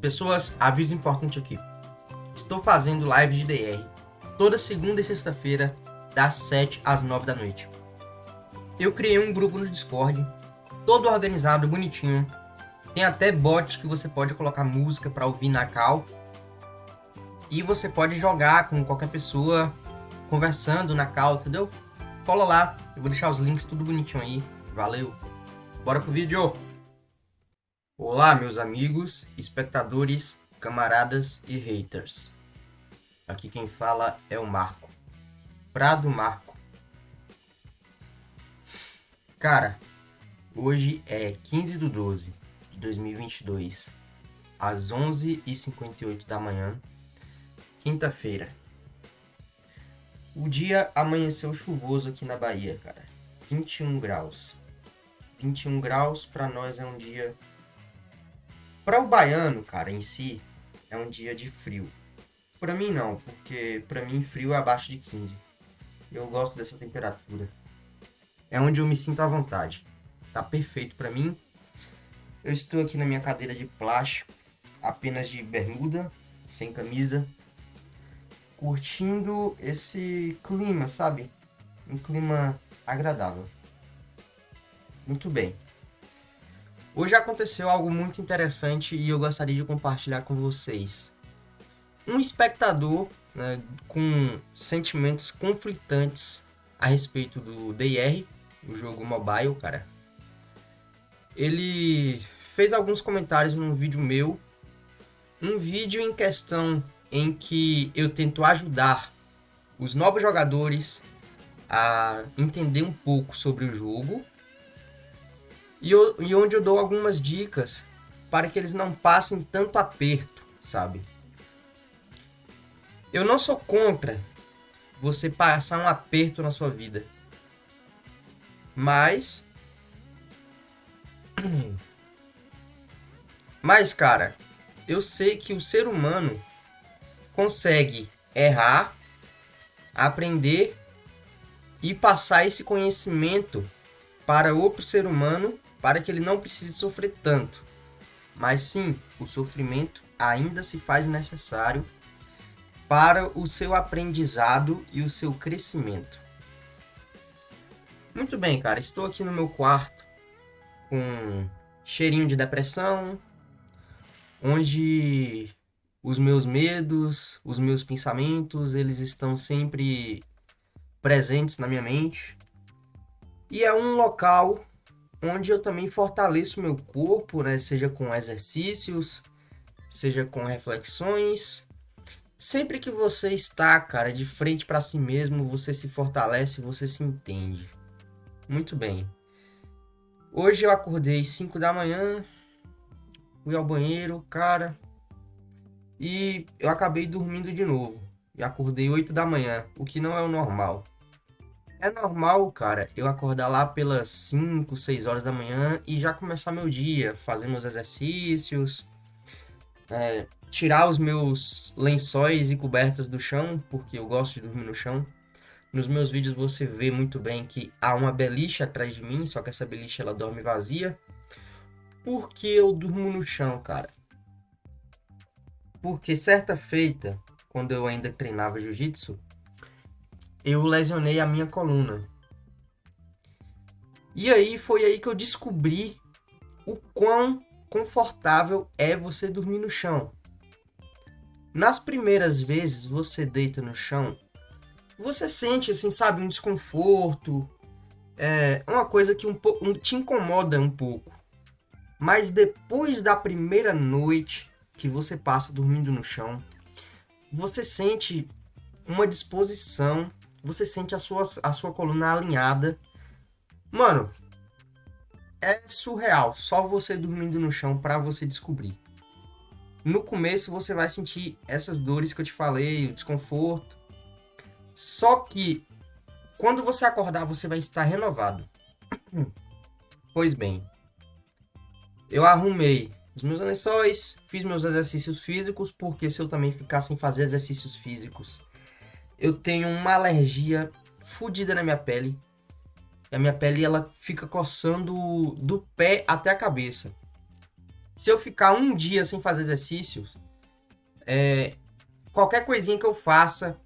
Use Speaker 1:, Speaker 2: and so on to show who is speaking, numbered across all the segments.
Speaker 1: Pessoas, aviso importante aqui. Estou fazendo live de DR toda segunda e sexta-feira, das 7 às 9 da noite. Eu criei um grupo no Discord, todo organizado, bonitinho. Tem até bot que você pode colocar música para ouvir na cal. E você pode jogar com qualquer pessoa, conversando na cal, entendeu? Cola lá, eu vou deixar os links tudo bonitinho aí. Valeu! Bora pro vídeo! Olá, meus amigos, espectadores, camaradas e haters. Aqui quem fala é o Marco. Prado Marco. Cara, hoje é 15 de 12 de 2022, às 11h58 da manhã, quinta-feira. O dia amanheceu chuvoso aqui na Bahia, cara. 21 graus. 21 graus para nós é um dia para o baiano, cara, em si, é um dia de frio. Para mim não, porque para mim frio é abaixo de 15. Eu gosto dessa temperatura. É onde eu me sinto à vontade. Tá perfeito para mim. Eu estou aqui na minha cadeira de plástico, apenas de bermuda, sem camisa, curtindo esse clima, sabe? Um clima agradável. Muito bem. Hoje aconteceu algo muito interessante e eu gostaria de compartilhar com vocês. Um espectador né, com sentimentos conflitantes a respeito do DR, o jogo mobile, cara. Ele fez alguns comentários num vídeo meu, um vídeo em questão em que eu tento ajudar os novos jogadores a entender um pouco sobre o jogo e, eu, e onde eu dou algumas dicas para que eles não passem tanto aperto, sabe? Eu não sou contra você passar um aperto na sua vida. Mas. Mas, cara, eu sei que o ser humano consegue errar, aprender e passar esse conhecimento para outro ser humano para que ele não precise sofrer tanto. Mas sim, o sofrimento ainda se faz necessário para o seu aprendizado e o seu crescimento. Muito bem, cara, estou aqui no meu quarto com cheirinho de depressão, onde os meus medos, os meus pensamentos, eles estão sempre presentes na minha mente. E é um local onde eu também fortaleço meu corpo, né? Seja com exercícios, seja com reflexões. Sempre que você está, cara, de frente para si mesmo, você se fortalece, você se entende. Muito bem. Hoje eu acordei 5 da manhã, fui ao banheiro, cara, e eu acabei dormindo de novo. E acordei 8 da manhã, o que não é o normal. É normal, cara, eu acordar lá pelas 5, 6 horas da manhã e já começar meu dia, fazer meus exercícios, é, tirar os meus lençóis e cobertas do chão, porque eu gosto de dormir no chão. Nos meus vídeos você vê muito bem que há uma beliche atrás de mim, só que essa beliche ela dorme vazia. Por que eu durmo no chão, cara? Porque certa feita, quando eu ainda treinava jiu-jitsu, eu lesionei a minha coluna. E aí foi aí que eu descobri o quão confortável é você dormir no chão. Nas primeiras vezes você deita no chão, você sente assim, sabe, um desconforto, é uma coisa que um pouco te incomoda um pouco. Mas depois da primeira noite que você passa dormindo no chão, você sente uma disposição você sente a sua, a sua coluna alinhada. Mano, é surreal. Só você dormindo no chão para você descobrir. No começo você vai sentir essas dores que eu te falei, o desconforto. Só que quando você acordar, você vai estar renovado. Pois bem, eu arrumei os meus lençóis, fiz meus exercícios físicos, porque se eu também ficar sem fazer exercícios físicos, eu tenho uma alergia fodida na minha pele. A minha pele ela fica coçando do pé até a cabeça. se eu ficar um dia sem fazer exercícios, é, qualquer coisinha que eu faça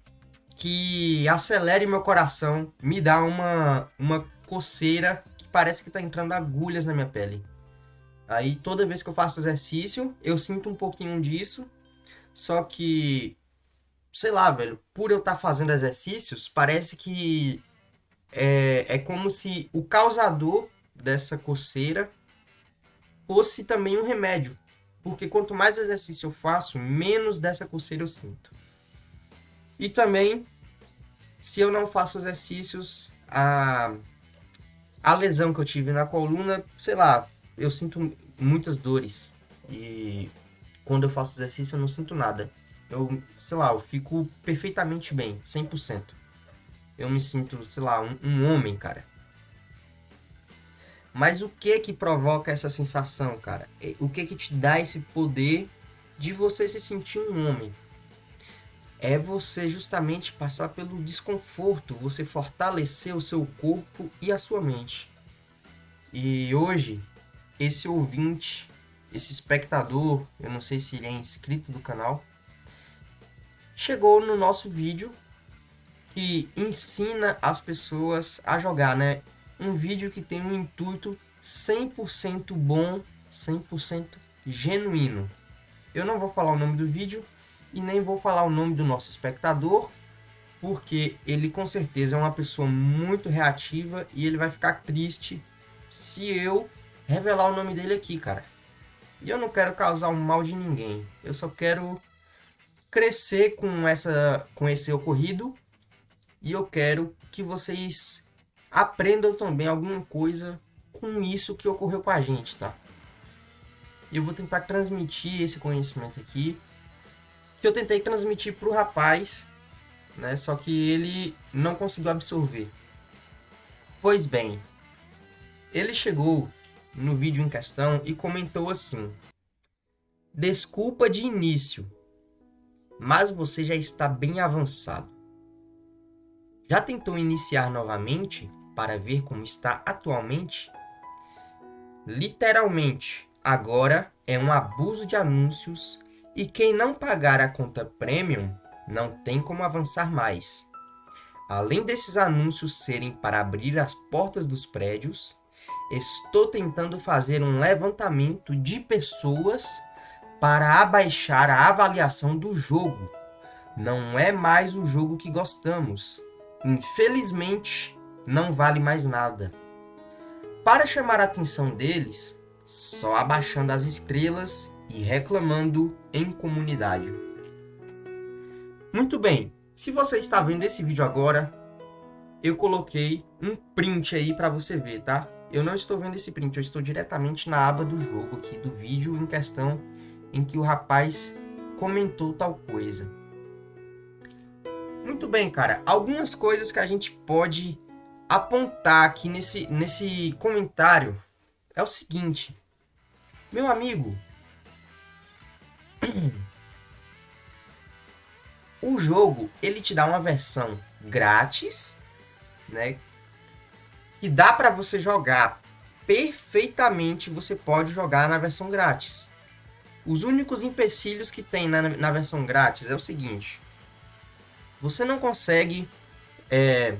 Speaker 1: que acelere meu coração me dá uma, uma coceira que parece que tá entrando agulhas na minha pele. Aí toda vez que eu faço exercício, eu sinto um pouquinho disso. Só que, sei lá, velho, por eu estar tá fazendo exercícios, parece que é, é como se o causador dessa coceira fosse também um remédio. Porque quanto mais exercício eu faço, menos dessa coceira eu sinto. E também, se eu não faço exercícios, a, a lesão que eu tive na coluna, sei lá, eu sinto muitas dores. E quando eu faço exercício eu não sinto nada. Eu, sei lá, eu fico perfeitamente bem, 100%. Eu me sinto, sei lá, um, um homem, cara. Mas o que que provoca essa sensação, cara? O que que te dá esse poder de você se sentir um homem? É você justamente passar pelo desconforto, você fortalecer o seu corpo e a sua mente. E hoje, esse ouvinte, esse espectador, eu não sei se ele é inscrito do canal, chegou no nosso vídeo que ensina as pessoas a jogar, né? um vídeo que tem um intuito 100% bom, 100% genuíno. Eu não vou falar o nome do vídeo e nem vou falar o nome do nosso espectador, porque ele com certeza é uma pessoa muito reativa e ele vai ficar triste se eu revelar o nome dele aqui, cara. E eu não quero causar um mal de ninguém. Eu só quero crescer com essa com esse ocorrido e eu quero que vocês aprendam também alguma coisa com isso que ocorreu com a gente, tá? Eu vou tentar transmitir esse conhecimento aqui, que eu tentei transmitir para o rapaz, né? Só que ele não conseguiu absorver. Pois bem, ele chegou no vídeo em questão e comentou assim: Desculpa de início, mas você já está bem avançado. Já tentou iniciar novamente para ver como está atualmente? Literalmente, agora é um abuso de anúncios e quem não pagar a conta premium não tem como avançar mais. Além desses anúncios serem para abrir as portas dos prédios, estou tentando fazer um levantamento de pessoas para abaixar a avaliação do jogo. Não é mais o jogo que gostamos. Infelizmente, não vale mais nada. Para chamar a atenção deles, só abaixando as estrelas e reclamando em comunidade. Muito bem, se você está vendo esse vídeo agora, eu coloquei um print aí para você ver, tá? Eu não estou vendo esse print, eu estou diretamente na aba do jogo aqui, do vídeo em questão em que o rapaz comentou tal coisa. Muito bem, cara. Algumas coisas que a gente pode apontar aqui nesse, nesse comentário é o seguinte. Meu amigo, o jogo ele te dá uma versão grátis, né? Que dá para você jogar perfeitamente, você pode jogar na versão grátis. Os únicos empecilhos que tem na, na versão grátis é o seguinte: você não consegue é,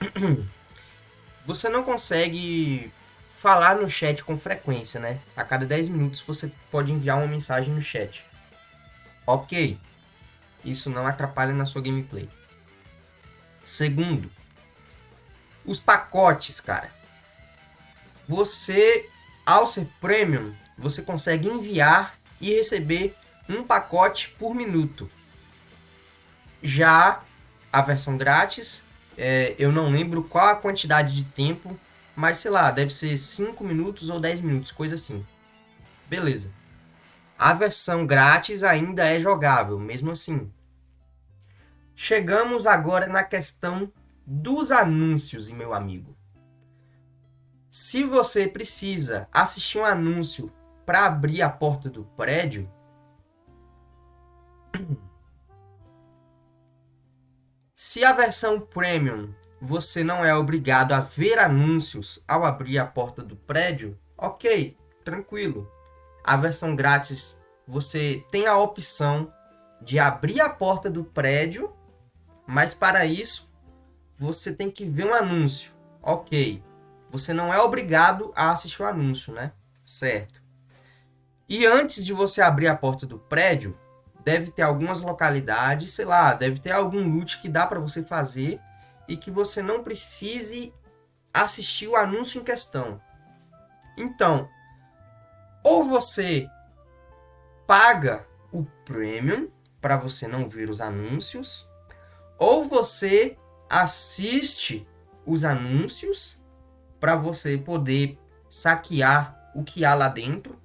Speaker 1: você não consegue falar no chat com frequência, né? A cada 10 minutos você pode enviar uma mensagem no chat. Ok, isso não atrapalha na sua gameplay. Segundo, os pacotes, cara. Você, ao ser premium, você consegue enviar e receber um pacote por minuto. Já a versão grátis, é, eu não lembro qual a quantidade de tempo, mas sei lá, deve ser 5 minutos ou 10 minutos, coisa assim. Beleza. A versão grátis ainda é jogável, mesmo assim. Chegamos agora na questão dos anúncios, meu amigo. Se você precisa assistir um anúncio para abrir a porta do prédio, Se a versão Premium você não é obrigado a ver anúncios ao abrir a porta do prédio, ok, tranquilo. A versão grátis, você tem a opção de abrir a porta do prédio, mas para isso você tem que ver um anúncio. Ok, você não é obrigado a assistir o anúncio, né? Certo. E antes de você abrir a porta do prédio, deve ter algumas localidades, sei lá, deve ter algum loot que dá para você fazer e que você não precise assistir o anúncio em questão. Então, ou você paga o premium para você não ver os anúncios, ou você assiste os anúncios para você poder saquear o que há lá dentro,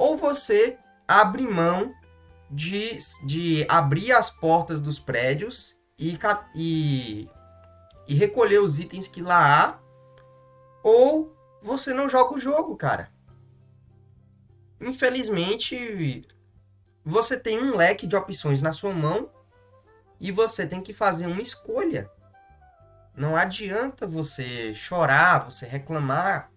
Speaker 1: ou você abre mão de, de abrir as portas dos prédios e, e, e recolher os itens que lá há, ou você não joga o jogo, cara. Infelizmente, você tem um leque de opções na sua mão e você tem que fazer uma escolha. Não adianta você chorar, você reclamar,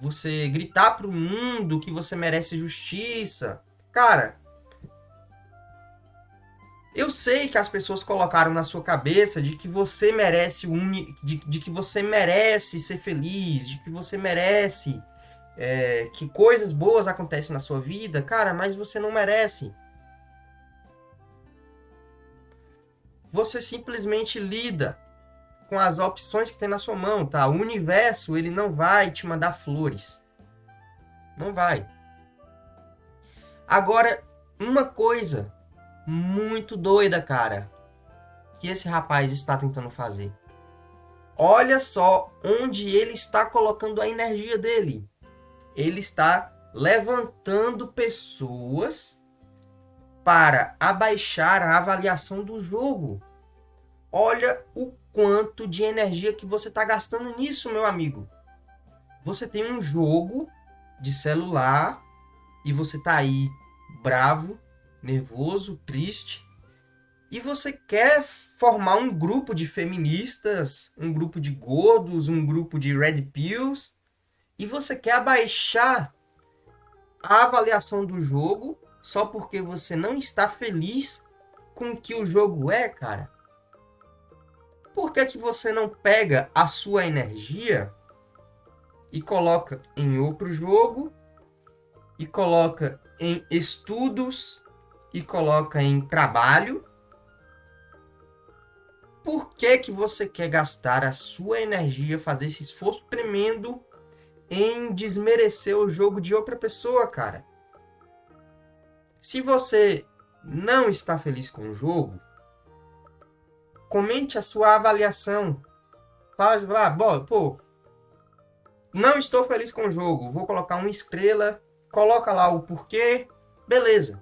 Speaker 1: você gritar para o mundo que você merece justiça. Cara, eu sei que as pessoas colocaram na sua cabeça de que você merece uni... de, de que você merece ser feliz, de que você merece é, que coisas boas acontecem na sua vida, cara, mas você não merece. Você simplesmente lida com as opções que tem na sua mão, tá? O universo, ele não vai te mandar flores. Não vai. Agora, uma coisa muito doida, cara, que esse rapaz está tentando fazer. Olha só onde ele está colocando a energia dele. Ele está levantando pessoas para abaixar a avaliação do jogo. Olha o quanto de energia que você está gastando nisso, meu amigo. Você tem um jogo de celular e você tá aí bravo, nervoso, triste, e você quer formar um grupo de feministas, um grupo de gordos, um grupo de red pills, e você quer abaixar a avaliação do jogo só porque você não está feliz com o que o jogo é, cara. Por que, que você não pega a sua energia e coloca em outro jogo e coloca em estudos e coloca em trabalho, por que, que você quer gastar a sua energia, fazer esse esforço tremendo em desmerecer o jogo de outra pessoa, cara? Se você não está feliz com o jogo, comente a sua avaliação. Faz lá, pô, não estou feliz com o jogo, vou colocar uma estrela, coloca lá o porquê, beleza.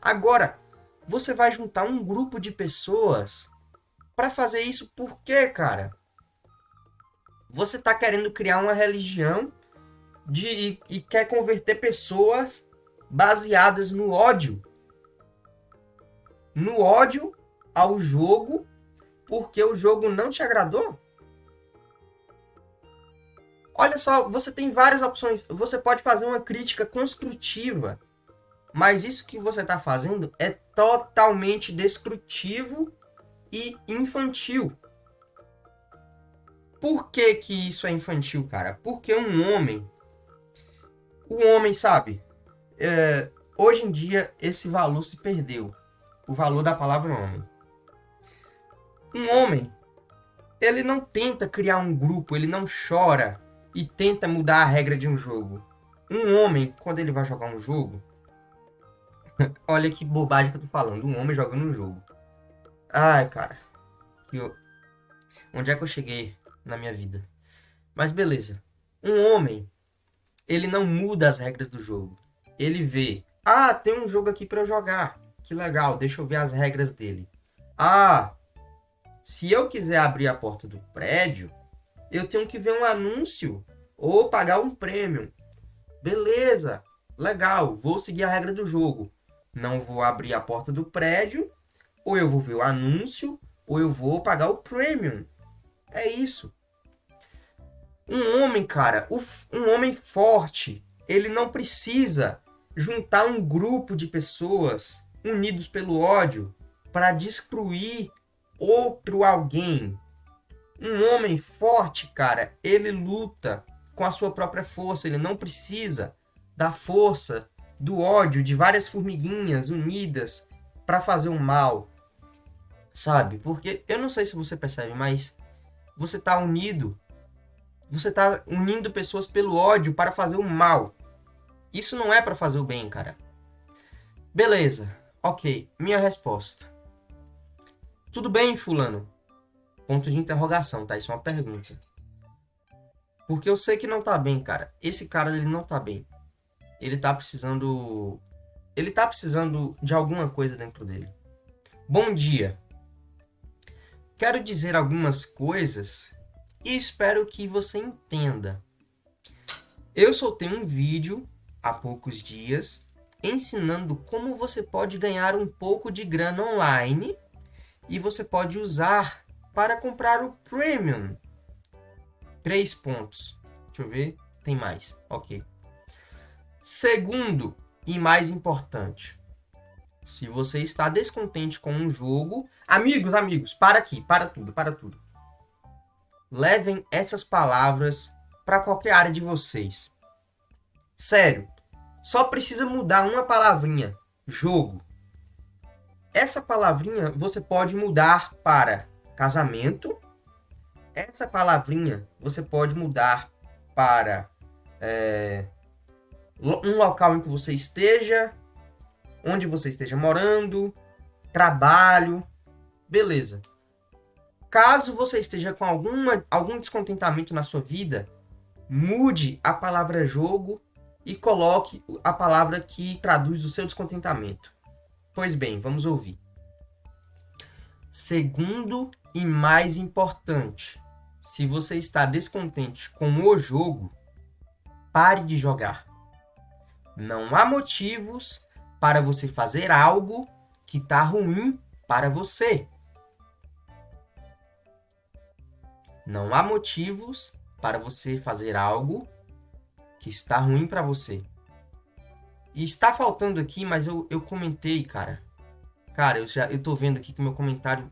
Speaker 1: Agora, você vai juntar um grupo de pessoas para fazer isso por quê, cara? Você está querendo criar uma religião de, e, e quer converter pessoas baseadas no ódio. No ódio ao jogo porque o jogo não te agradou? Olha só, você tem várias opções. Você pode fazer uma crítica construtiva mas isso que você está fazendo é totalmente destrutivo e infantil. Por que, que isso é infantil, cara? Porque um homem. O homem, sabe? É, hoje em dia, esse valor se perdeu. O valor da palavra homem. Um homem, ele não tenta criar um grupo, ele não chora e tenta mudar a regra de um jogo. Um homem, quando ele vai jogar um jogo, Olha que bobagem que eu tô falando. Um homem jogando um jogo. Ai, cara. Eu... Onde é que eu cheguei na minha vida? Mas beleza. Um homem, ele não muda as regras do jogo. Ele vê, ah, tem um jogo aqui para eu jogar. Que legal, deixa eu ver as regras dele. Ah, se eu quiser abrir a porta do prédio, eu tenho que ver um anúncio ou pagar um prêmio. Beleza, legal, vou seguir a regra do jogo não vou abrir a porta do prédio, ou eu vou ver o anúncio, ou eu vou pagar o premium. É isso. Um homem, cara, um homem forte, ele não precisa juntar um grupo de pessoas unidos pelo ódio para destruir outro alguém. Um homem forte, cara, ele luta com a sua própria força, ele não precisa da força do ódio de várias formiguinhas unidas para fazer o um mal. Sabe? Porque eu não sei se você percebe, mas você tá unido, você tá unindo pessoas pelo ódio para fazer o mal. Isso não é para fazer o bem, cara. Beleza. OK, minha resposta. Tudo bem, fulano? Ponto de interrogação, tá? Isso é uma pergunta. Porque eu sei que não tá bem, cara. Esse cara, ele não tá bem. Ele tá precisando... Ele tá precisando de alguma coisa dentro dele. Bom dia. Quero dizer algumas coisas e espero que você entenda. Eu soltei um vídeo há poucos dias ensinando como você pode ganhar um pouco de grana online e você pode usar para comprar o Premium. Três pontos. Deixa eu ver. Tem mais. Ok. Segundo e mais importante. Se você está descontente com um jogo... Amigos, amigos, para aqui. Para tudo, para tudo. Levem essas palavras para qualquer área de vocês. Sério. Só precisa mudar uma palavrinha. Jogo essa palavrinha você pode mudar para casamento. Essa palavrinha você pode mudar para é, um local em que você esteja, onde você esteja morando, trabalho, beleza. Caso você esteja com alguma, algum descontentamento na sua vida, mude a palavra jogo e coloque a palavra que traduz o seu descontentamento. Pois bem, vamos ouvir. Segundo e mais importante, se você está descontente com o jogo, pare de jogar. Não há motivos para você fazer algo que está ruim para você. Não há motivos para você fazer algo que está ruim para você. E está faltando aqui, mas eu, eu comentei, cara. Cara, eu já eu tô vendo aqui que meu comentário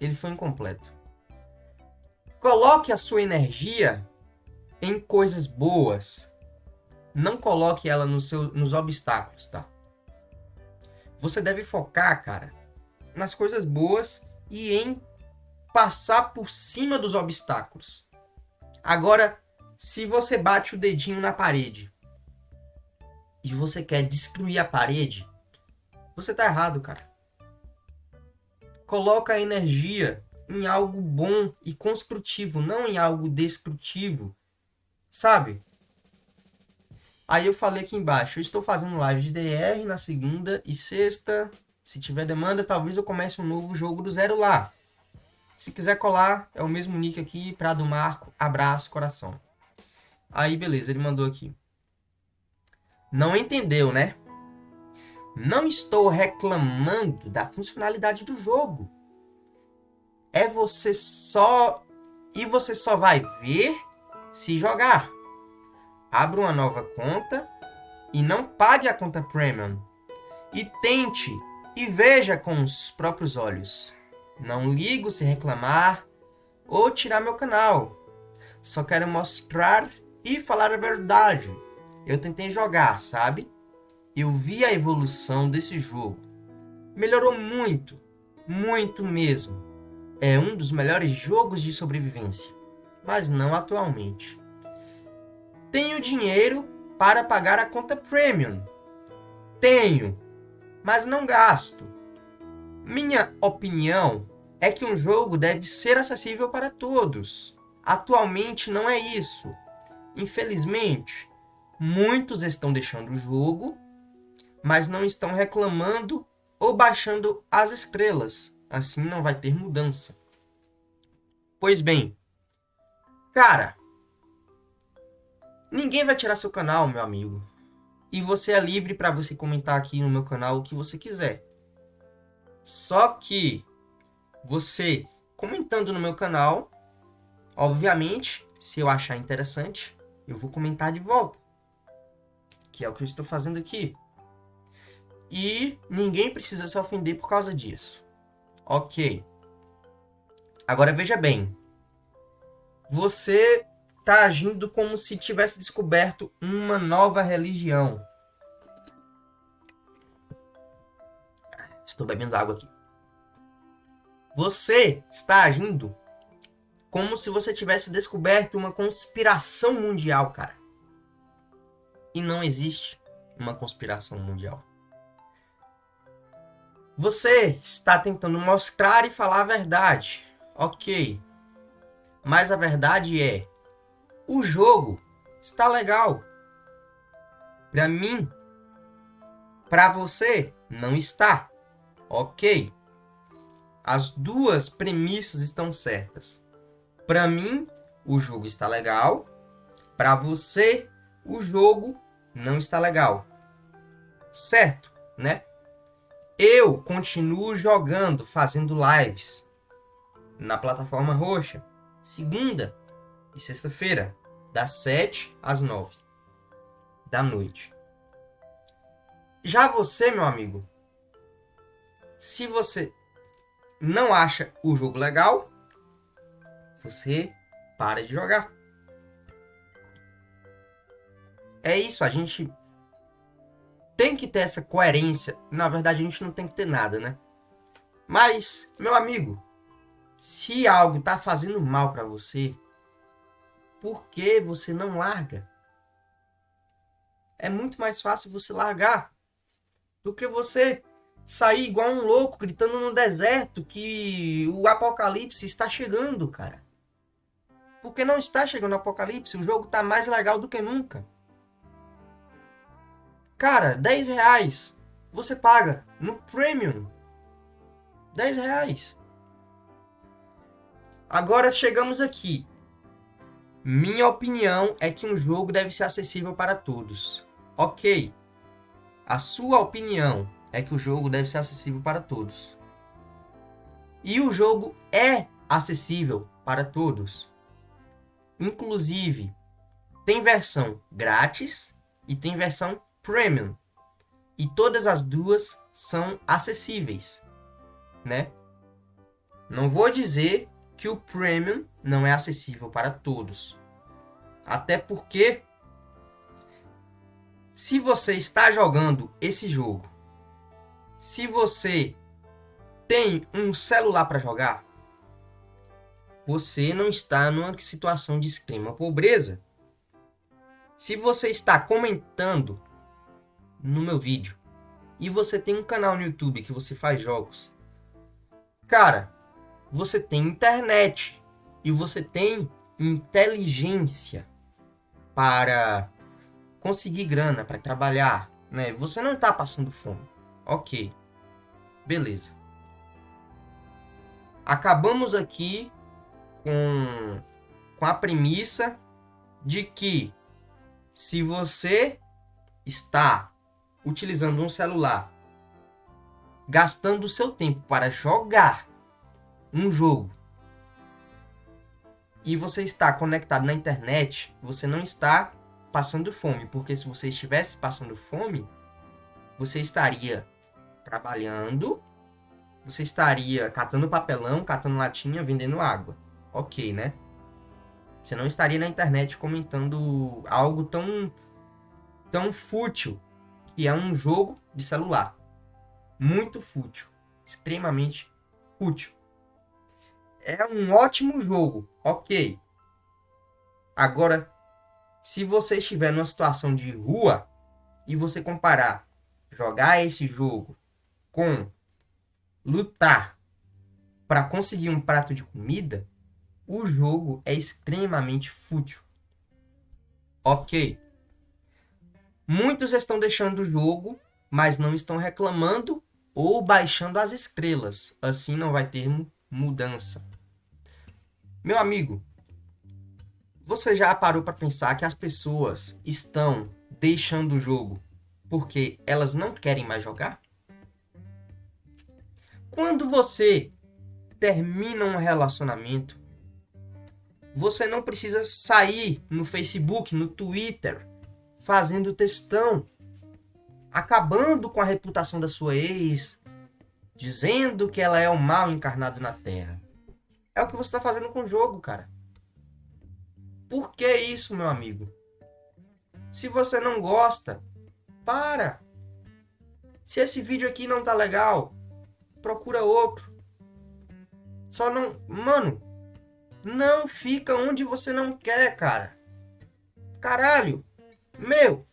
Speaker 1: ele foi incompleto. Coloque a sua energia em coisas boas. Não coloque ela no seu, nos obstáculos, tá? Você deve focar, cara, nas coisas boas e em passar por cima dos obstáculos. Agora, se você bate o dedinho na parede e você quer destruir a parede, você tá errado, cara. Coloca a energia em algo bom e construtivo, não em algo destrutivo, sabe? Aí eu falei aqui embaixo, eu estou fazendo live de DR na segunda e sexta. Se tiver demanda, talvez eu comece um novo jogo do zero lá. Se quiser colar, é o mesmo nick aqui, Prado Marco, abraço, coração. Aí, beleza, ele mandou aqui. Não entendeu, né? Não estou reclamando da funcionalidade do jogo. É você só... E você só vai ver se jogar. Abra uma nova conta e não pague a conta Premium. E tente e veja com os próprios olhos. Não ligo se reclamar ou tirar meu canal. Só quero mostrar e falar a verdade. Eu tentei jogar, sabe? Eu vi a evolução desse jogo. Melhorou muito, muito mesmo. É um dos melhores jogos de sobrevivência, mas não atualmente. Tenho dinheiro para pagar a conta Premium. Tenho, mas não gasto. Minha opinião é que um jogo deve ser acessível para todos. Atualmente não é isso. Infelizmente, Muitos estão deixando o jogo, mas não estão reclamando ou baixando as estrelas. Assim não vai ter mudança. Pois bem, cara, ninguém vai tirar seu canal, meu amigo. E você é livre para você comentar aqui no meu canal o que você quiser. Só que você comentando no meu canal, obviamente, se eu achar interessante, eu vou comentar de volta que é o que eu estou fazendo aqui. e ninguém precisa se ofender por causa disso. Ok. Agora veja bem. Você está agindo como se tivesse descoberto uma nova religião. Estou bebendo água aqui. Você está agindo como se você tivesse descoberto uma conspiração mundial, cara. E não existe uma conspiração mundial. Você está tentando mostrar e falar a verdade. Ok. Mas a verdade é: o jogo está legal. Para mim, para você, não está. Ok. As duas premissas estão certas. Para mim, o jogo está legal. Para você, o jogo não está legal. Certo, né? Eu continuo jogando, fazendo lives na plataforma roxa, segunda e sexta-feira, das 7 às 9 da noite. Já você, meu amigo, se você não acha o jogo legal, você para de jogar. É isso, a gente tem que ter essa coerência. Na verdade, a gente não tem que ter nada, né? Mas, meu amigo, se algo tá fazendo mal para você, por que você não larga? É muito mais fácil você largar do que você sair igual um louco gritando no deserto que o apocalipse está chegando, cara. Porque não está chegando o apocalipse, o jogo tá mais legal do que nunca. Cara, 10 reais você paga no Premium. 10 reais. Agora chegamos aqui. Minha opinião é que um jogo deve ser acessível para todos. Ok. A sua opinião é que o jogo deve ser acessível para todos. E o jogo é acessível para todos. Inclusive, tem versão grátis e tem versão Premium. E todas as duas são acessíveis, né? Não vou dizer que o Premium não é acessível para todos. Até porque se você está jogando esse jogo, se você tem um celular para jogar, você não está numa situação de extrema pobreza. Se você está comentando no meu vídeo e você tem um canal no YouTube que você faz jogos, cara, você tem internet e você tem inteligência para conseguir grana, para trabalhar, né? Você não está passando fome. Ok. Beleza. Acabamos aqui com, com a premissa de que se você está utilizando um celular, gastando o seu tempo para jogar um jogo e você está conectado na internet, você não está passando fome, porque se você estivesse passando fome, você estaria trabalhando, você estaria catando papelão, catando latinha, vendendo água. Ok, né? Você não estaria na internet comentando algo tão tão fútil que é um jogo de celular. Muito fútil. Extremamente fútil. É um ótimo jogo, ok. Agora, se você estiver numa situação de rua e você comparar jogar esse jogo com lutar para conseguir um prato de comida, o jogo é extremamente fútil. Ok. Muitos estão deixando o jogo, mas não estão reclamando ou baixando as estrelas. Assim não vai ter mudança. Meu amigo, você já parou para pensar que as pessoas estão deixando o jogo porque elas não querem mais jogar? Quando você termina um relacionamento, você não precisa sair no Facebook, no Twitter, fazendo textão. acabando com a reputação da sua ex, dizendo que ela é o mal encarnado na Terra. É o que você está fazendo com o jogo, cara. Por que isso, meu amigo? Se você não gosta, para. Se esse vídeo aqui não tá legal, procura outro. Só não. Mano, não fica onde você não quer, cara. Caralho. Meu.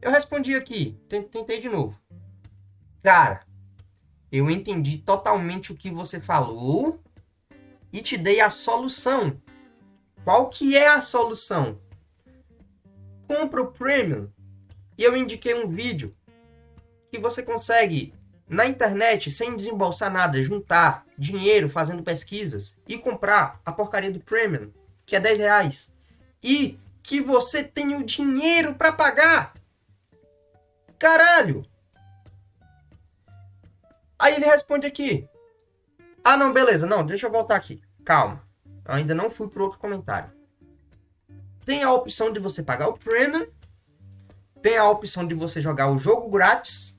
Speaker 1: Eu respondi aqui. Tentei de novo. Cara, eu entendi totalmente o que você falou e te dei a solução. Qual que é a solução? Compra o Premium. E eu indiquei um vídeo que você consegue na internet, sem desembolsar nada, juntar dinheiro fazendo pesquisas e comprar a porcaria do Premium, que é 10 reais, e que você tem o dinheiro para pagar. Caralho! Aí ele responde aqui. Ah, não, beleza. Não, deixa eu voltar aqui. Calma. Eu ainda não fui pro outro comentário. Tem a opção de você pagar o Premium. Tem a opção de você jogar o jogo grátis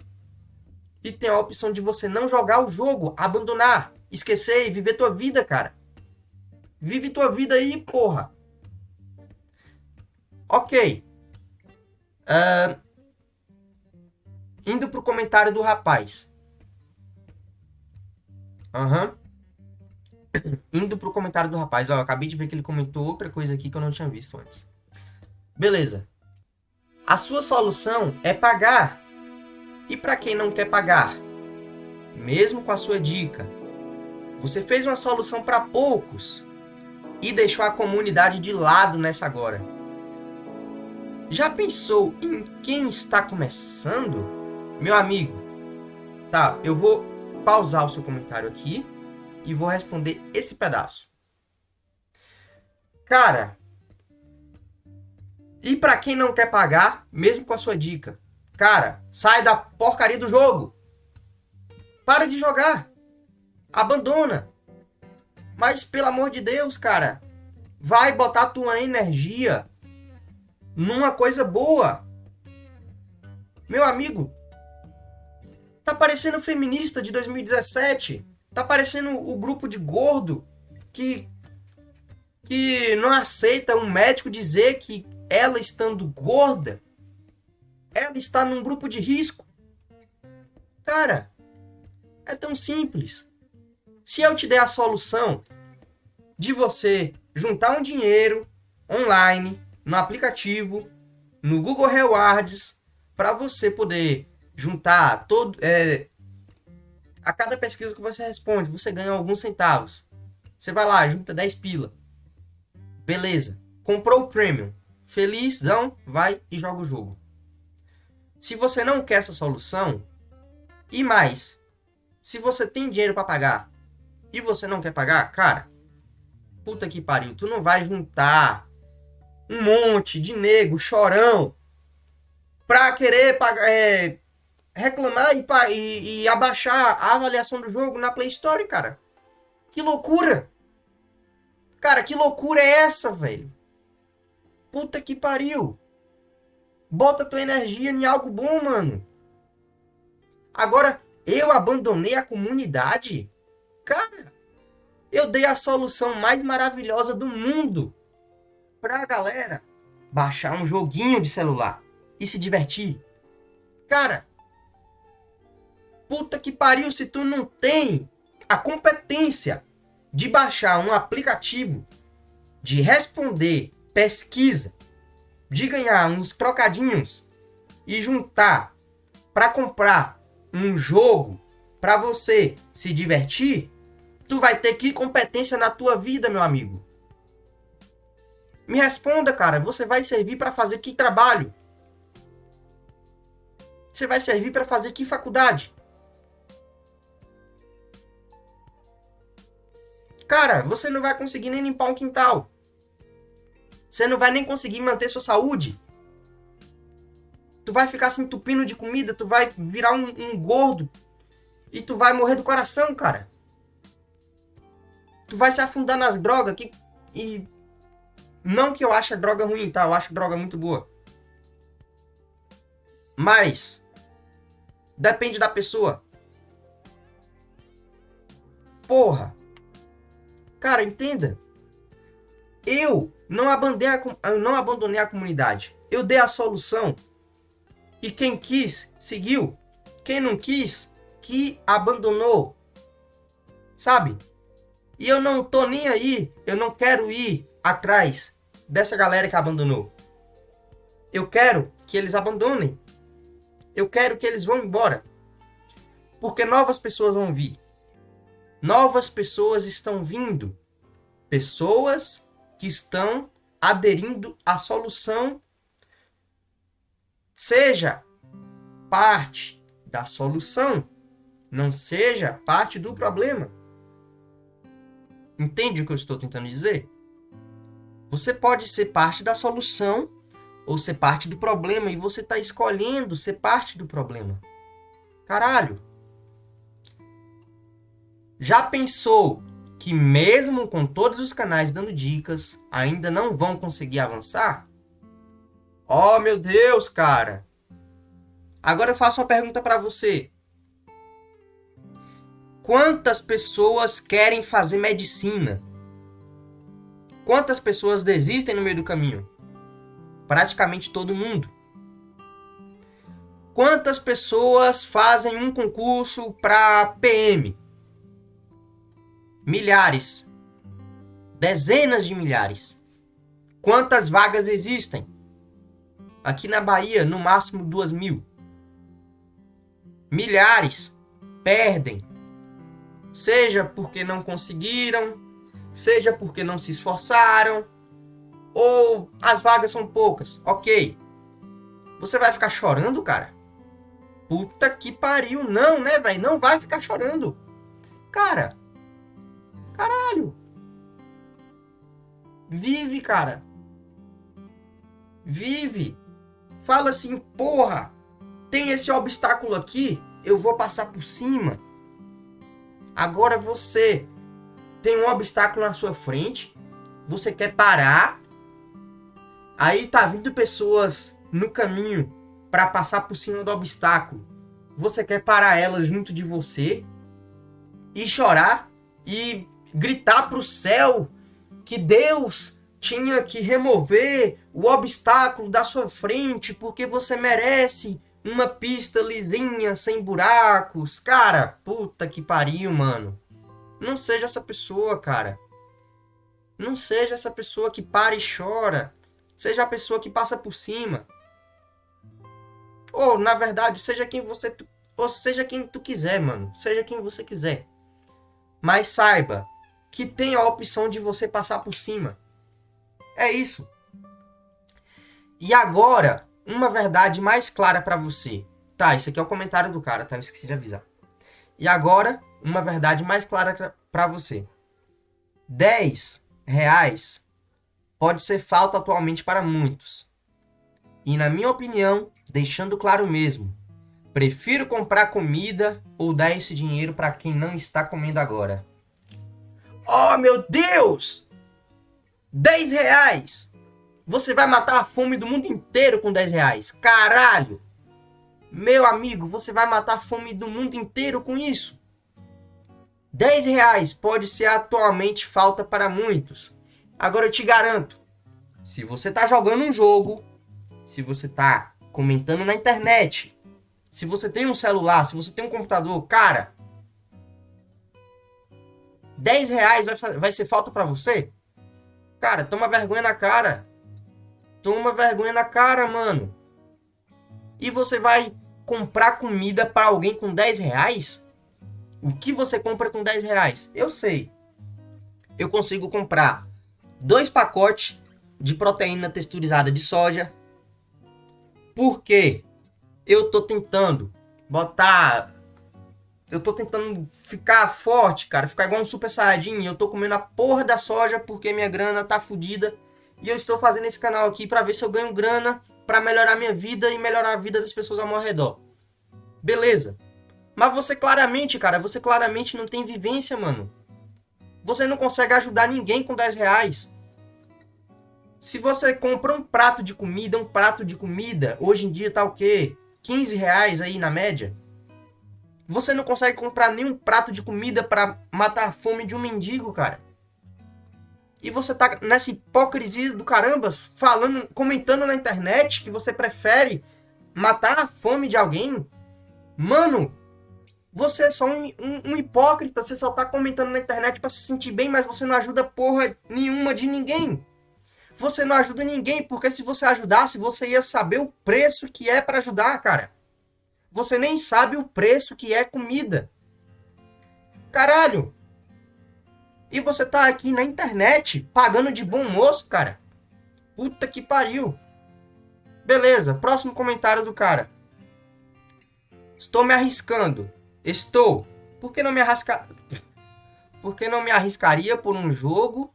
Speaker 1: e tem a opção de você não jogar o jogo, abandonar, esquecer e viver tua vida, cara. Vive tua vida aí, porra. Ok. Uh, indo pro comentário do rapaz. Aham. Uhum. Indo pro comentário do rapaz. Ó, acabei de ver que ele comentou outra coisa aqui que eu não tinha visto antes. Beleza. A sua solução é pagar e para quem não quer pagar, mesmo com a sua dica, você fez uma solução para poucos e deixou a comunidade de lado nessa agora. Já pensou em quem está começando? Meu amigo, tá, eu vou pausar o seu comentário aqui e vou responder esse pedaço. Cara, e para quem não quer pagar, mesmo com a sua dica, Cara, sai da porcaria do jogo. Para de jogar. Abandona. Mas pelo amor de Deus, cara, vai botar tua energia numa coisa boa. Meu amigo, tá parecendo feminista de 2017. Tá parecendo o grupo de gordo que que não aceita um médico dizer que ela estando gorda ela está num grupo de risco. Cara, é tão simples. Se eu te der a solução de você juntar um dinheiro online, no aplicativo, no Google Rewards, para você poder juntar todo. É, a cada pesquisa que você responde, você ganha alguns centavos. Você vai lá, junta 10 pila. Beleza. Comprou o Premium. Felizão, vai e joga o jogo. Se você não quer essa solução, e mais, se você tem dinheiro para pagar e você não quer pagar, cara, puta que pariu, tu não vai juntar um monte de nego chorão pra querer é, reclamar e, e, e abaixar a avaliação do jogo na Play Store, cara. Que loucura! Cara, que loucura é essa, velho? Puta que pariu! Bota tua energia em algo bom, mano. Agora, eu abandonei a comunidade? Cara, eu dei a solução mais maravilhosa do mundo pra galera baixar um joguinho de celular e se divertir. Cara, puta que pariu se tu não tem a competência de baixar um aplicativo de responder pesquisa de ganhar uns trocadinhos e juntar para comprar um jogo para você se divertir, tu vai ter que competência na tua vida, meu amigo. Me responda, cara, você vai servir para fazer que trabalho? Você vai servir para fazer que faculdade? Cara, você não vai conseguir nem limpar um quintal. Você não vai nem conseguir manter sua saúde. Tu vai ficar se entupindo de comida, tu vai virar um, um gordo. E tu vai morrer do coração, cara. Tu vai se afundar nas drogas que, e não que eu ache a droga ruim, tá? Eu acho droga muito boa. Mas depende da pessoa. Porra. Cara, entenda. Eu não abandonei a, eu não abandonei a comunidade. Eu dei a solução. E quem quis, seguiu. Quem não quis, que abandonou. Sabe? E eu não tô nem aí. Eu não quero ir atrás dessa galera que abandonou. Eu quero que eles abandonem. Eu quero que eles vão embora. Porque novas pessoas vão vir. Novas pessoas estão vindo. Pessoas que estão aderindo à solução. Seja parte da solução, não seja parte do problema. Entende o que eu estou tentando dizer? Você pode ser parte da solução ou ser parte do problema e você está escolhendo ser parte do problema. Caralho. Já pensou que mesmo com todos os canais dando dicas, ainda não vão conseguir avançar? Oh, meu Deus, cara. Agora eu faço uma pergunta para você. Quantas pessoas querem fazer medicina? Quantas pessoas desistem no meio do caminho? Praticamente todo mundo. Quantas pessoas fazem um concurso para PM? Milhares. Dezenas de milhares. Quantas vagas existem? Aqui na Bahia, no máximo duas mil. Milhares perdem. Seja porque não conseguiram, seja porque não se esforçaram, ou as vagas são poucas. Ok. Você vai ficar chorando, cara? Puta que pariu. Não, né, velho? Não vai ficar chorando. Cara. Caralho. Vive, cara. Vive. Fala assim, porra. Tem esse obstáculo aqui. Eu vou passar por cima. Agora você tem um obstáculo na sua frente. Você quer parar Aí tá vindo pessoas no caminho para passar por cima do obstáculo. Você quer parar elas junto de você e chorar e gritar para o céu que Deus tinha que remover o obstáculo da sua frente porque você merece uma pista lisinha, sem buracos. Cara, puta que pariu, mano. Não seja essa pessoa, cara. Não seja essa pessoa que para e chora. Seja a pessoa que passa por cima. Ou, na verdade, seja quem você. Ou seja quem tu quiser, mano. Seja quem você quiser. Mas saiba que tem a opção de você passar por cima. É isso. E agora, uma verdade mais clara para você. Tá, isso aqui é o comentário do cara, tá? Eu esqueci de avisar. E agora, uma verdade mais clara para você. 10 reais pode ser falta atualmente para muitos. E na minha opinião, deixando claro mesmo, prefiro comprar comida ou dar esse dinheiro para quem não está comendo agora. Oh meu Deus! 10 reais! Você vai matar a fome do mundo inteiro com 10 reais. Caralho! Meu amigo, você vai matar a fome do mundo inteiro com isso. 10 reais pode ser atualmente falta para muitos. Agora eu te garanto, se você tá jogando um jogo, se você tá comentando na internet, se você tem um celular, se você tem um computador, cara, 10 reais vai, vai ser falta para você? Cara, toma vergonha na cara. Toma vergonha na cara, mano. E você vai comprar comida para alguém com 10 reais? O que você compra com 10 reais? Eu sei. Eu consigo comprar dois pacotes de proteína texturizada de soja. Porque eu tô tentando botar. Eu tô tentando ficar forte, cara. Ficar igual um super saiyajin. Eu tô comendo a porra da soja porque minha grana tá fodida. E eu estou fazendo esse canal aqui para ver se eu ganho grana para melhorar minha vida e melhorar a vida das pessoas ao meu redor. Beleza. Mas você claramente, cara, você claramente não tem vivência, mano. Você não consegue ajudar ninguém com 10 reais. Se você compra um prato de comida, um prato de comida, hoje em dia tá o quê? 15 reais aí na média. Você não consegue comprar nenhum prato de comida para matar a fome de um mendigo, cara. E você tá nessa hipocrisia do caramba, falando, comentando na internet que você prefere matar a fome de alguém. Mano, você é só um, um, um hipócrita, você só tá comentando na internet para se sentir bem, mas você não ajuda porra nenhuma de ninguém. Você não ajuda ninguém, porque se você ajudasse, você ia saber o preço que é para ajudar, cara. Você nem sabe o preço que é comida. Caralho! E você tá aqui na internet pagando de bom moço, cara. Puta que pariu. Beleza, próximo comentário do cara. Estou me arriscando. Estou. Por que não me arriscar? Por que não me arriscaria por um jogo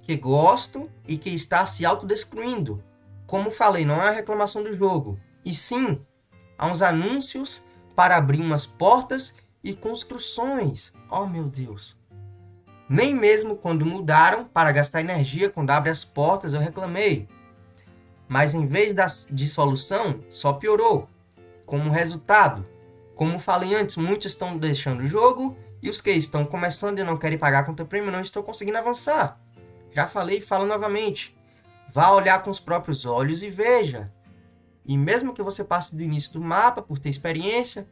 Speaker 1: que gosto e que está se autodestruindo? Como falei, não é a reclamação do jogo, e sim há uns anúncios para abrir umas portas e construções. Oh meu Deus. Nem mesmo quando mudaram para gastar energia quando abre as portas eu reclamei. Mas em vez de solução, só piorou. Como resultado, como falei antes, muitos estão deixando o jogo e os que estão começando e não querem pagar a conta premium não estão conseguindo avançar. Já falei e falo novamente. Vá olhar com os próprios olhos e veja. E mesmo que você passe do início do mapa por ter experiência,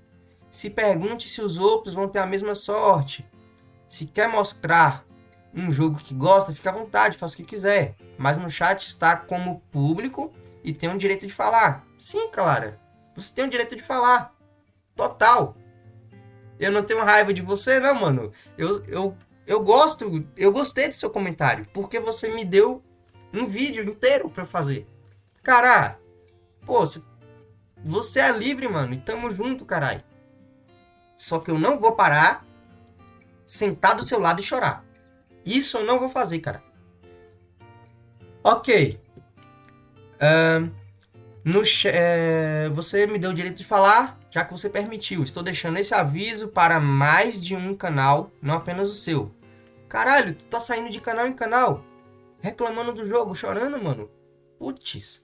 Speaker 1: se pergunte se os outros vão ter a mesma sorte. Se quer mostrar um jogo que gosta, fica à vontade, faça o que quiser. Mas no chat está como público e tem o direito de falar. Sim, Clara, você tem o direito de falar. Total. Eu não tenho raiva de você, não, mano. Eu, eu, eu gosto, eu gostei do seu comentário, porque você me deu um vídeo inteiro para fazer. Cara, pô, você, você é livre, mano, e tamo junto, caralho. Só que eu não vou parar, sentar do seu lado e chorar. Isso eu não vou fazer, cara. Ok. Uh, no, é, você me deu o direito de falar, já que você permitiu. Estou deixando esse aviso para mais de um canal, não apenas o seu. Caralho, tu tá saindo de canal em canal, reclamando do jogo, chorando, mano. Putz.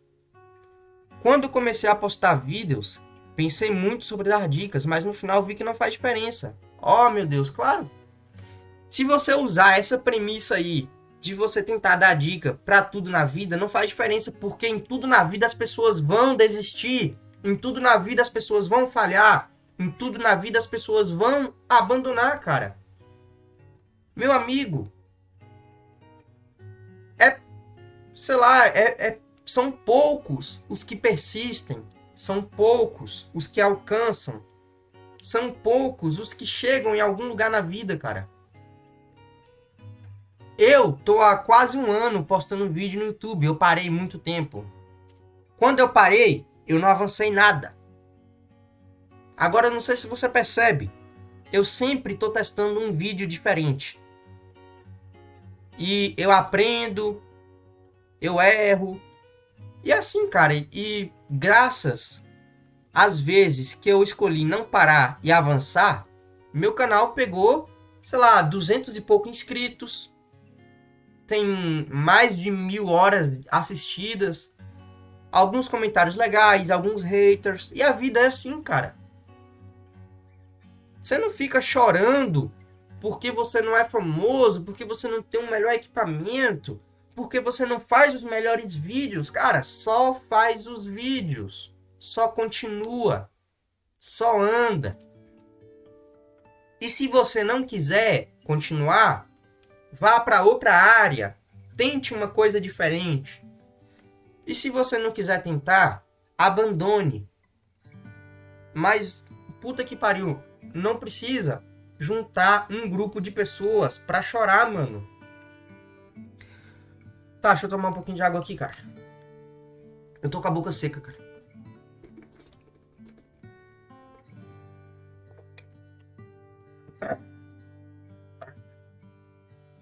Speaker 1: Quando comecei a postar vídeos, pensei muito sobre dar dicas, mas no final vi que não faz diferença. Oh, meu Deus, claro. Se você usar essa premissa aí de você tentar dar dica para tudo na vida não faz diferença, porque em tudo na vida as pessoas vão desistir, em tudo na vida as pessoas vão falhar, em tudo na vida as pessoas vão abandonar, cara. Meu amigo, é, sei lá, é, é são poucos os que persistem, são poucos os que alcançam, são poucos os que chegam em algum lugar na vida, cara. Eu tô há quase um ano postando vídeo no YouTube. Eu parei muito tempo. Quando eu parei, eu não avancei nada. Agora, não sei se você percebe. Eu sempre tô testando um vídeo diferente. E eu aprendo, eu erro. E assim, cara, e graças às vezes que eu escolhi não parar e avançar, meu canal pegou, sei lá, duzentos e pouco inscritos, tem mais de mil horas assistidas, alguns comentários legais, alguns haters, e a vida é assim, cara. Você não fica chorando porque você não é famoso, porque você não tem um melhor equipamento, porque você não faz os melhores vídeos. Cara, só faz os vídeos. Só continua. Só anda. E se você não quiser continuar, Vá para outra área. Tente uma coisa diferente. E se você não quiser tentar, abandone. Mas, puta que pariu, não precisa juntar um grupo de pessoas pra chorar, mano. Tá, deixa eu tomar um pouquinho de água aqui, cara. Eu tô com a boca seca, cara.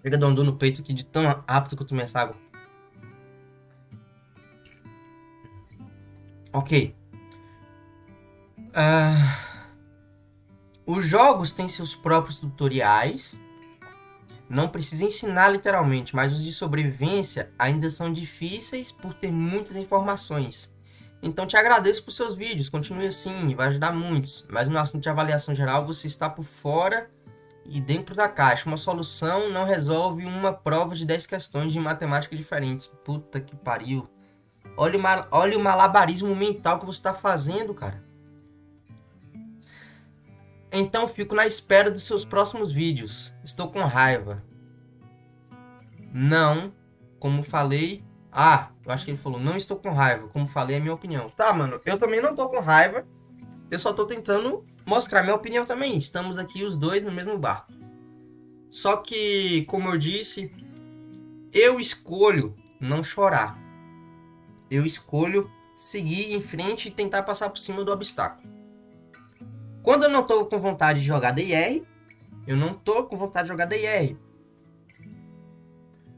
Speaker 1: Chega a um no peito aqui de tão rápido que eu tomei essa água. Ok. Uh, os jogos têm seus próprios tutoriais. Não precisa ensinar literalmente, mas os de sobrevivência ainda são difíceis por ter muitas informações. Então te agradeço por seus vídeos, continue assim, vai ajudar muitos. Mas no assunto de avaliação geral você está por fora e dentro da caixa. Uma solução não resolve uma prova de 10 questões de matemática diferentes. Puta que pariu. Olha o, mal, olha o malabarismo mental que você está fazendo, cara. Então fico na espera dos seus próximos vídeos. Estou com raiva. Não, como falei, ah, eu acho que ele falou, não estou com raiva. Como falei, é minha opinião. Tá, mano, eu também não tô com raiva. Eu só tô tentando mostrar minha opinião também. Estamos aqui os dois no mesmo barco. Só que, como eu disse, eu escolho não chorar. Eu escolho seguir em frente e tentar passar por cima do obstáculo. Quando eu não tô com vontade de jogar DIR, eu não tô com vontade de jogar DIR.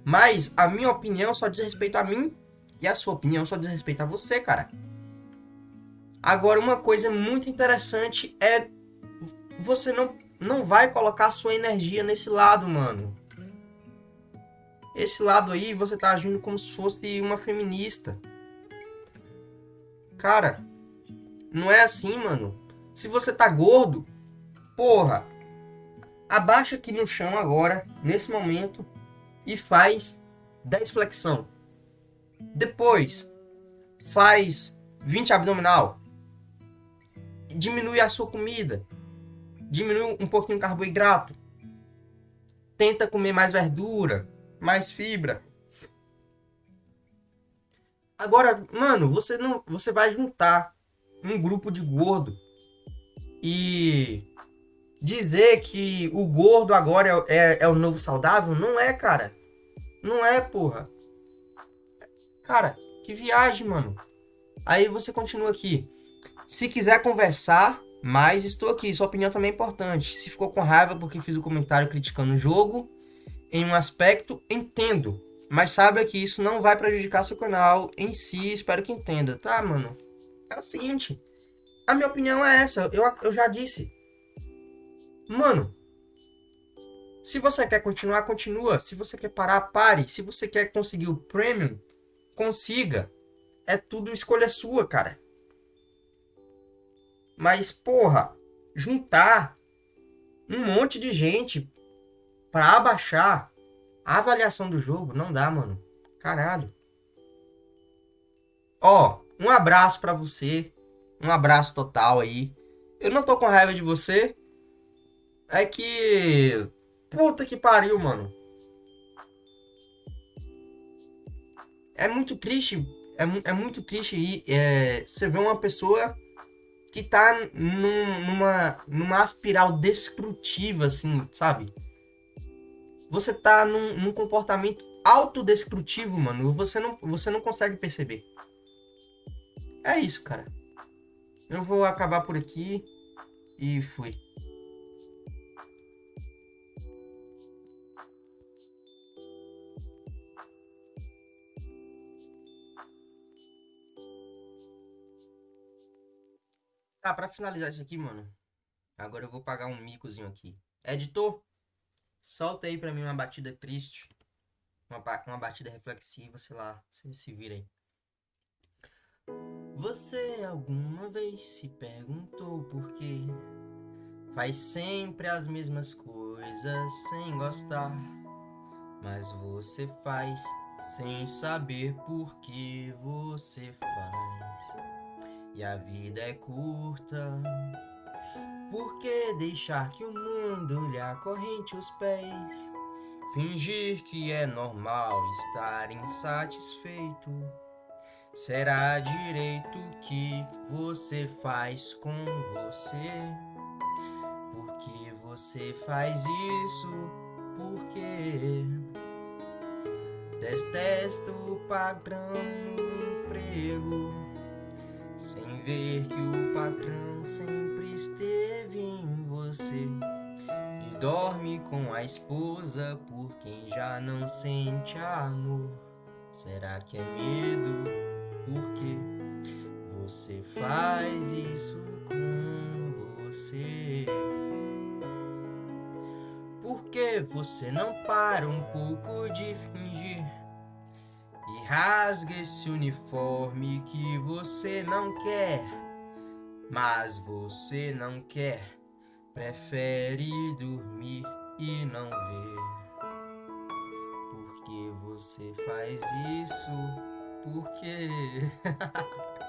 Speaker 1: Mas a minha opinião só diz respeito a mim e a sua opinião só diz respeito a você, cara. Agora, uma coisa muito interessante é você não, não vai colocar sua energia nesse lado, mano. Esse lado aí, você tá agindo como se fosse uma feminista. Cara, não é assim, mano. Se você tá gordo, porra, abaixa aqui no chão agora, nesse momento, e faz 10 flexão. Depois, faz 20 abdominal. Diminui a sua comida. Diminui um pouquinho o carboidrato. Tenta comer mais verdura, mais fibra. Agora, mano, você não, você vai juntar um grupo de gordo e dizer que o gordo agora é, é, é, o novo saudável, não é, cara. Não é, porra. Cara, que viagem, mano. Aí você continua aqui. Se quiser conversar, mas estou aqui. Sua opinião também é importante. Se ficou com raiva porque fiz o um comentário criticando o jogo, em um aspecto, entendo. Mas saiba que isso não vai prejudicar seu canal em si. Espero que entenda, tá, mano? É o seguinte. A minha opinião é essa. Eu, eu já disse. Mano, se você quer continuar, continua. Se você quer parar, pare. Se você quer conseguir o premium, consiga. É tudo escolha sua, cara. Mas, porra, juntar um monte de gente para abaixar a avaliação do jogo, não dá, mano. Caralho. Ó, um abraço para você. Um abraço total aí. Eu não tô com raiva de você. É que Puta que pariu, mano. É muito triste. É, é muito triste é, você ver uma pessoa que tá num, numa, numa espiral destrutiva, assim, sabe? Você tá num, num comportamento autodestrutivo, mano. Você não, você não consegue perceber. É isso, cara. Eu vou acabar por aqui e fui. Tá, pra finalizar isso aqui, mano. Agora eu vou pagar um micozinho aqui. Editor, solta aí pra mim uma batida triste. Uma, uma batida reflexiva, sei lá. Se virem. Você alguma vez se perguntou por quê? Faz sempre as mesmas coisas sem gostar. Mas você faz sem saber por que você faz e a vida é curta. Por que deixar que o mundo lhe acorrente os pés? Fingir que é normal estar insatisfeito. Será direito que você faz com você? Porque você faz isso? Porque detesta o padrão no emprego sem ver que o patrão sempre esteve em você e dorme com a esposa por quem já não sente amor. Será que é medo? Porque você faz isso com você? Por que você não para um pouco de fingir? rasga esse uniforme que você não quer, mas você não quer, prefere dormir e não ver. Por que você faz isso? Por quê?